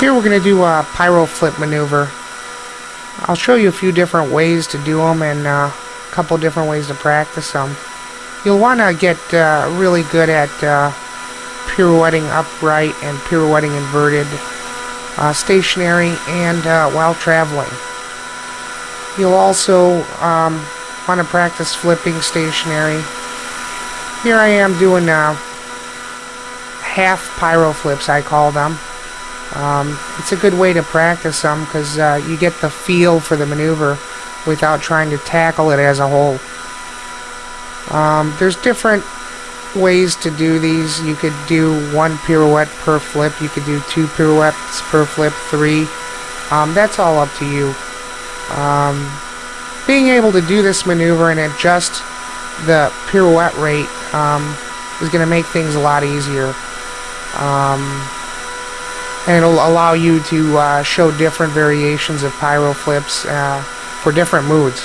Here we're going to do a piro flip maneuver. I'll show you a few different ways to do them and uh, a couple different ways to practice them. You'll want to get uh, really good at uh, pirouetting upright and pirouetting inverted, uh, stationary, and uh, while traveling. You'll also um, want to practice flipping stationary. Here I am doing uh, half piro flips, I call them. Um, it's a good way to practice them because uh, you get the feel for the maneuver without trying to tackle it as a whole. Um, there's different ways to do these. You could do one pirouette per flip. You could do two pirouettes per flip, three. Um, that's all up to you. Um, being able to do this maneuver and adjust the pirouette rate um, is going to make things a lot easier. Um, and it'll allow you to uh, show different variations of piro flips uh, for different moods.